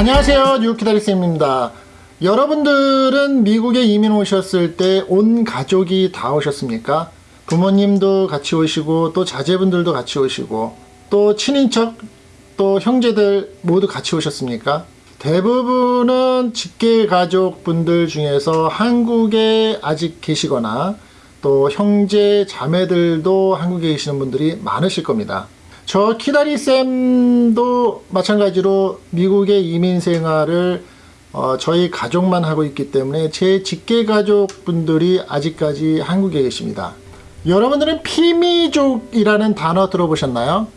안녕하세요 뉴키다리쌤입니다 여러분들은 미국에 이민 오셨을 때 온 가족이 다 오셨습니까? 부모님도 같이 오시고 또 자제분들도 같이 오시고 또 친인척 또 형제들 모두 같이 오셨습니까? 대부분은 직계 가족분들 중에서 한국에 아직 계시거나 또 형제 자매들도 한국에 계시는 분들이 많으실 겁니다. 저 키다리 쌤도 마찬가지로 미국의 이민 생활을 어, 저희 가족만 하고 있기 때문에 제 직계 가족분들이 아직까지 한국에 계십니다. 여러분들은 피미족이라는 단어 들어보셨나요?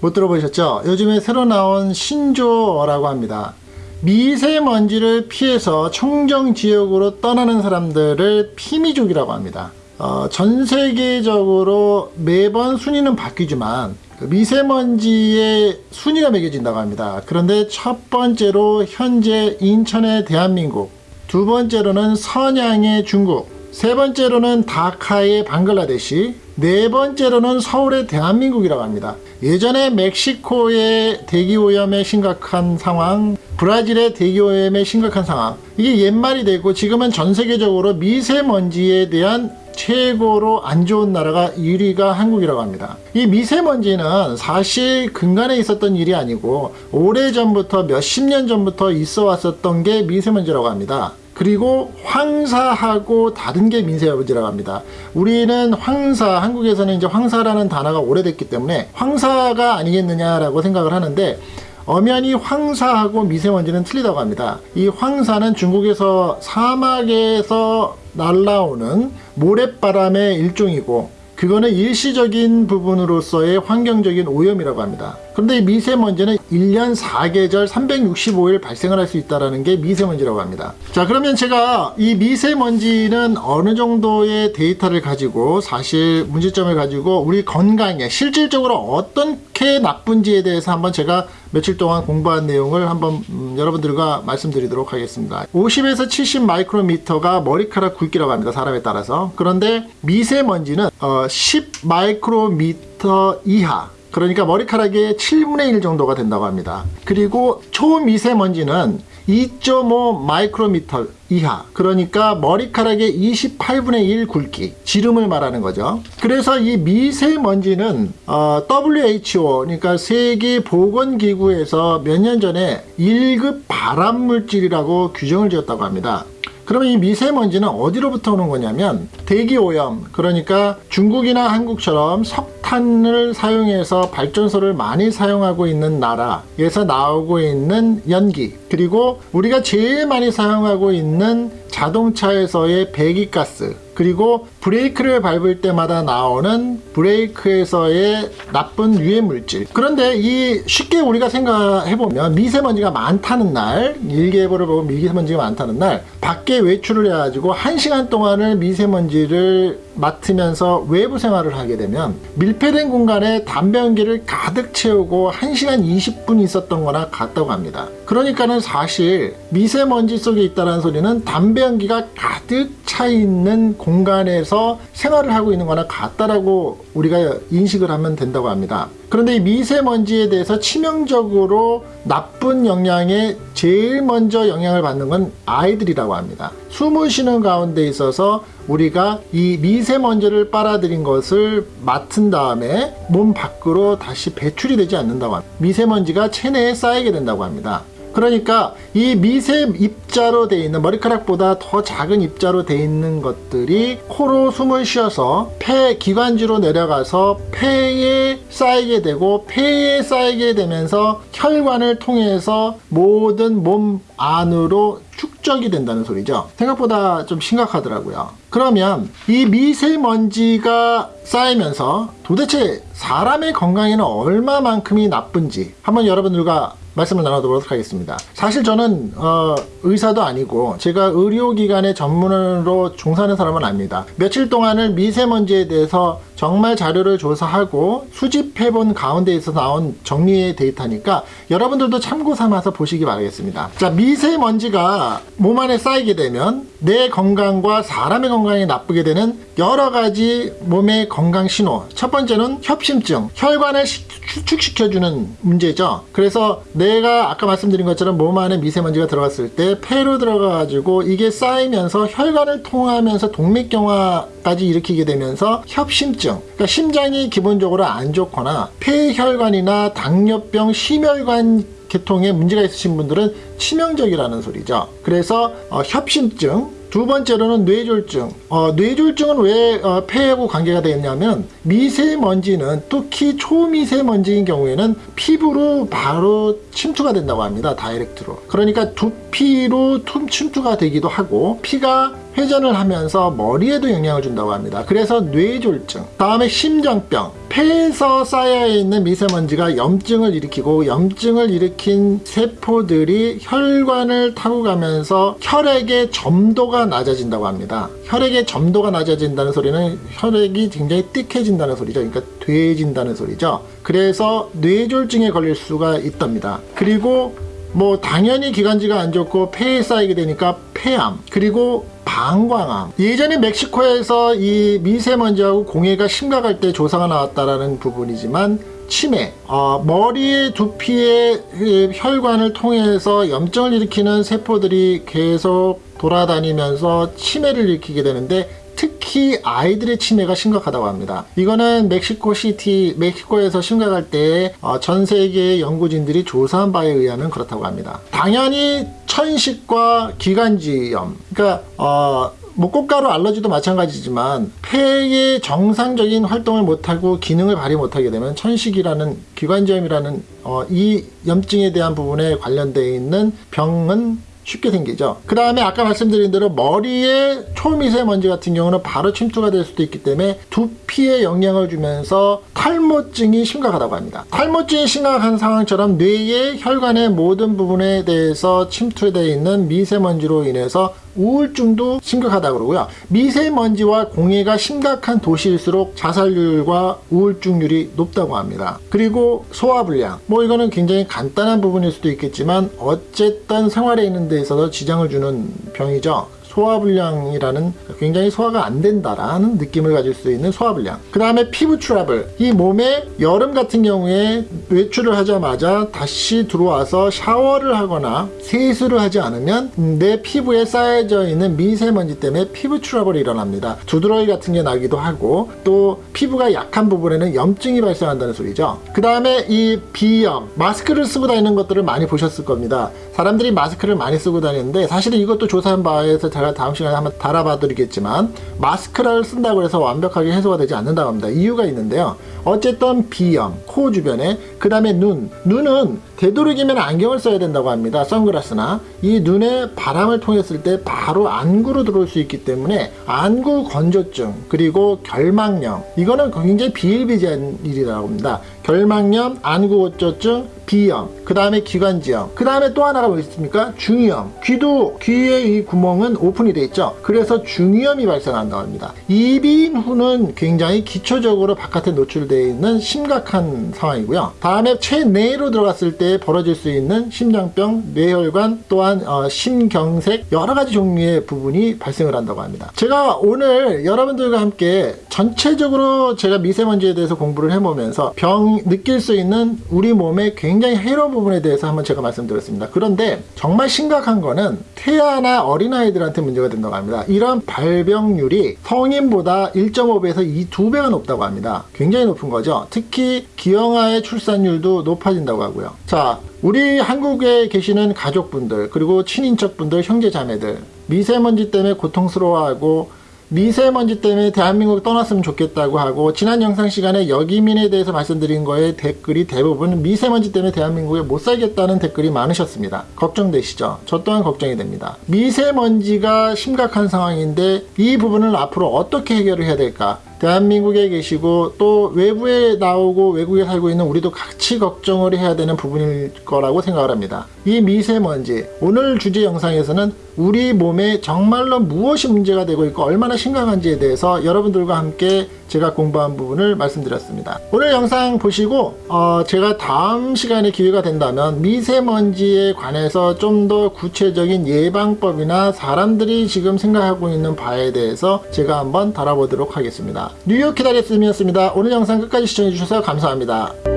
못 들어보셨죠? 요즘에 새로 나온 신조어라고 합니다. 미세먼지를 피해서 청정 지역으로 떠나는 사람들을 피미족이라고 합니다. 어, 전 세계적으로 매번 순위는 바뀌지만 그 미세먼지의 순위가 매겨진다고 합니다. 그런데 첫 번째로 현재 인천의 대한민국, 두 번째로는 선양의 중국, 세 번째로는 다카의 방글라데시, 네 번째로는 서울의 대한민국이라고 합니다. 예전에 멕시코의 대기오염의 심각한 상황, 브라질의 대기오염의 심각한 상황, 이게 옛말이 되고 지금은 전 세계적으로 미세먼지에 대한 최고로 안 좋은 나라가 1위가 한국이라고 합니다. 이 미세먼지는 사실 근간에 있었던 일이 아니고 오래전부터 몇십 년 전부터 있어 왔었던 게 미세먼지라고 합니다. 그리고 황사하고 다른 게 미세먼지라고 합니다. 우리는 황사, 한국에서는 이제 황사라는 단어가 오래됐기 때문에 황사가 아니겠느냐라고 생각을 하는데 엄연히 황사하고 미세먼지는 틀리다고 합니다. 이 황사는 중국에서 사막에서 날라오는 모래바람의 일종이고 그거는 일시적인 부분으로서의 환경적인 오염이라고 합니다. 그런데 미세먼지는 1년 4계절 365일 발생을 할 수 있다는 게 미세먼지라고 합니다. 자 그러면 제가 이 미세먼지는 어느 정도의 데이터를 가지고 사실 문제점을 가지고 우리 건강에 실질적으로 어떻게 나쁜지에 대해서 한번 제가 며칠 동안 공부한 내용을 한번 음, 여러분들과 말씀드리도록 하겠습니다. 50에서 70 마이크로미터가 머리카락 굵기라고 합니다. 사람에 따라서. 그런데 미세먼지는 어, 10 마이크로미터 이하 그러니까 머리카락의 7분의 1 정도가 된다고 합니다. 그리고 초미세먼지는 2.5 마이크로미터 이하 그러니까 머리카락의 28분의 1 굵기 지름을 말하는 거죠 그래서 이 미세먼지는 어, WHO 그러니까 세계보건기구에서 몇 년 전에 1급 발암물질이라고 규정을 지었다고 합니다 그러면 이 미세먼지는 어디로부터 오는 거냐면 대기오염 그러니까 중국이나 한국처럼 석탄을 사용해서 발전소를 많이 사용하고 있는 나라에서 나오고 있는 연기 그리고 우리가 제일 많이 사용하고 있는 자동차에서의 배기가스 그리고 브레이크를 밟을 때마다 나오는 브레이크에서의 나쁜 유해 물질. 그런데 이 쉽게 우리가 생각해보면 미세먼지가 많다는 날 일기예보를 보고 미세먼지가 많다는 날 밖에 외출을 해가지고 1시간 동안을 미세먼지를 맡으면서 외부 생활을 하게 되면 밀폐된 공간에 담배 연기를 가득 채우고 1시간 20분 있었던 거나 같다고 합니다. 그러니까는 사실 미세먼지 속에 있다는 소리는 담배 연기가 가득 차 있는 공간에서 생활을 하고 있는 거나 같다라고 우리가 인식을 하면 된다고 합니다. 그런데 이 미세먼지에 대해서 치명적으로 나쁜 영향에 제일 먼저 영향을 받는 건 아이들이라고 합니다. 숨을 쉬는 가운데 있어서 우리가 이 미세먼지를 빨아들인 것을 맡은 다음에 몸 밖으로 다시 배출이 되지 않는다고 합니다. 미세먼지가 체내에 쌓이게 된다고 합니다. 그러니까 이 미세 입자로 되어 있는 머리카락보다 더 작은 입자로 되어 있는 것들이 코로 숨을 쉬어서 폐 기관지로 내려가서 폐에 쌓이게 되고 폐에 쌓이게 되면서 혈관을 통해서 모든 몸 안으로 축적이 된다는 소리죠 생각보다 좀 심각하더라고요 그러면 이 미세먼지가 쌓이면서 도대체 사람의 건강에는 얼마만큼이 나쁜지 한번 여러분들과 말씀을 나눠보도록 하겠습니다. 사실 저는 어, 의사도 아니고 제가 의료기관의 전문으로 종사하는 사람은 아닙니다. 며칠 동안을 미세먼지에 대해서 정말 자료를 조사하고 수집해본 가운데에서 나온 정리의 데이터니까 여러분들도 참고 삼아서 보시기 바라겠습니다. 자, 미세먼지가 몸 안에 쌓이게 되면 내 건강과 사람의 건강이 나쁘게 되는 여러 가지 몸의 건강 신호. 첫 번째는 협심증, 혈관을 시- 수축시켜주는 문제죠. 그래서 내가 아까 말씀드린 것처럼 몸 안에 미세먼지가 들어갔을 때 폐로 들어가가지고 이게 쌓이면서 혈관을 통하면서 동맥경화 까지 일으키게 되면서 협심증. 그러니까 심장이 기본적으로 안 좋거나 폐혈관이나 당뇨병, 심혈관 계통에 문제가 있으신 분들은 치명적이라는 소리죠. 그래서 어, 협심증, 두 번째로는 뇌졸중. 어, 뇌졸중은 왜 어, 폐하고 관계가 되겠냐면 미세먼지는 특히 초미세먼지인 경우에는 피부로 바로 침투가 된다고 합니다. 다이렉트로. 그러니까 두피로 툼 침투가 되기도 하고 피가 회전을 하면서 머리에도 영향을 준다고 합니다. 그래서 뇌졸중, 다음에 심장병, 폐에서 쌓여 있는 미세먼지가 염증을 일으키고 염증을 일으킨 세포들이 혈관을 타고 가면서 혈액의 점도가 낮아진다고 합니다. 혈액의 점도가 낮아진다는 소리는 혈액이 굉장히 띠해진다는 소리죠. 그러니까 돼진다는 소리죠. 그래서 뇌졸중에 걸릴 수가 있답니다. 그리고 뭐 당연히 기관지가 안 좋고 폐에 쌓이게 되니까 폐암 그리고 방광암. 예전에 멕시코에서 이 미세먼지하고 공해가 심각할 때 조사가 나왔다라는 부분이지만 치매 어, 머리의 두피의 그 혈관을 통해서 염증을 일으키는 세포들이 계속 돌아다니면서 치매를 일으키게 되는데 특히 아이들의 치매가 심각하다고 합니다. 이거는 멕시코 시티, 멕시코에서 심각할 때 어, 전 세계의 연구진들이 조사한 바에 의하면 그렇다고 합니다. 당연히 천식과 기관지염, 그러니까 어, 뭐 꽃가루 알러지도 마찬가지지만 폐의 정상적인 활동을 못하고 기능을 발휘 못하게 되면 천식이라는 기관지염이라는 어, 이 염증에 대한 부분에 관련되어 있는 병은 쉽게 생기죠. 그 다음에 아까 말씀드린 대로 머리에 초미세먼지 같은 경우는 바로 침투가 될 수도 있기 때문에 두피에 영향을 주면서 탈모증이 심각하다고 합니다. 탈모증이 심각한 상황처럼 뇌의 혈관의 모든 부분에 대해서 침투되어 있는 미세먼지로 인해서 우울증도 심각하다고 그러고요. 미세먼지와 공해가 심각한 도시일수록 자살률과 우울증률이 높다고 합니다. 그리고 소화불량. 뭐 이거는 굉장히 간단한 부분일 수도 있겠지만 어쨌든 생활에 있는 데 있어서 지장을 주는 병이죠. 소화불량이라는 굉장히 소화가 안 된다라는 느낌을 가질 수 있는 소화불량. 그 다음에 피부 트러블. 이 몸에 여름 같은 경우에 외출을 하자마자 다시 들어와서 샤워를 하거나 세수를 하지 않으면 내 피부에 쌓여져 있는 미세먼지 때문에 피부 트러블이 일어납니다. 두드러기 같은 게 나기도 하고 또 피부가 약한 부분에는 염증이 발생한다는 소리죠. 그 다음에 이 비염. 마스크를 쓰고 다니는 것들을 많이 보셨을 겁니다. 사람들이 마스크를 많이 쓰고 다니는데 사실은 이것도 조사한 바에서 제가 다음 시간에 한번 달아봐 드리겠지만 마스크를 쓴다고 해서 완벽하게 해소가 되지 않는다고 합니다. 이유가 있는데요. 어쨌든 비염, 코 주변에 그 다음에 눈. 눈은 되도록이면 안경을 써야 된다고 합니다. 선글라스나 이 눈에 바람을 통했을 때 바로 안구로 들어올 수 있기 때문에 안구 건조증 그리고 결막염 이거는 굉장히 비일비재한 일이라고 합니다. 결막염, 안구 건조증, 비염, 그 다음에 기관지염, 그 다음에 또 하나가 뭐 있습니까? 중이염. 귀도 귀의 이 구멍은 오픈이 돼 있죠. 그래서 중이염이 발생한다고 합니다. 이비인 후는 굉장히 기초적으로 바깥에 노출되어 있는 심각한 상황이고요. 다음에 체내로 들어갔을 때 벌어질 수 있는 심장병, 뇌혈관, 또한 어, 심경색 여러 가지 종류의 부분이 발생을 한다고 합니다. 제가 오늘 여러분들과 함께 전체적으로 제가 미세먼지에 대해서 공부를 해보면서 병 느낄 수 있는 우리 몸의 굉장히 해로운 부분에 대해서 한번 제가 말씀드렸습니다. 그런데 정말 심각한 거는 태아나 어린아이들한테 문제가 된다고 합니다. 이런 발병률이 성인보다 1.5배에서 2, 2배가 높다고 합니다. 굉장히 높은 거죠. 특히 기형아의 출산율도 높아진다고 하고요. 자, 우리 한국에 계시는 가족분들, 그리고 친인척분들, 형제자매들, 미세먼지 때문에 고통스러워하고 미세먼지 때문에 대한민국 떠났으면 좋겠다고 하고 지난 영상 시간에 여기민에 대해서 말씀드린 거에 댓글이 대부분 미세먼지 때문에 대한민국에 못 살겠다는 댓글이 많으셨습니다. 걱정되시죠? 저 또한 걱정이 됩니다. 미세먼지가 심각한 상황인데 이 부분을 앞으로 어떻게 해결을 해야 될까? 대한민국에 계시고 또 외부에 나오고 외국에 살고 있는 우리도 같이 걱정을 해야 되는 부분일 거라고 생각을 합니다. 이 미세먼지 오늘 주제 영상에서는 우리 몸에 정말로 무엇이 문제가 되고 있고 얼마나 심각한지에 대해서 여러분들과 함께 제가 공부한 부분을 말씀드렸습니다. 오늘 영상 보시고 어, 제가 다음 시간에 기회가 된다면 미세먼지에 관해서 좀 더 구체적인 예방법이나 사람들이 지금 생각하고 있는 바에 대해서 제가 한번 다뤄보도록 하겠습니다. 뉴욕 기다렸음이었습니다. 오늘 영상 끝까지 시청해주셔서 감사합니다.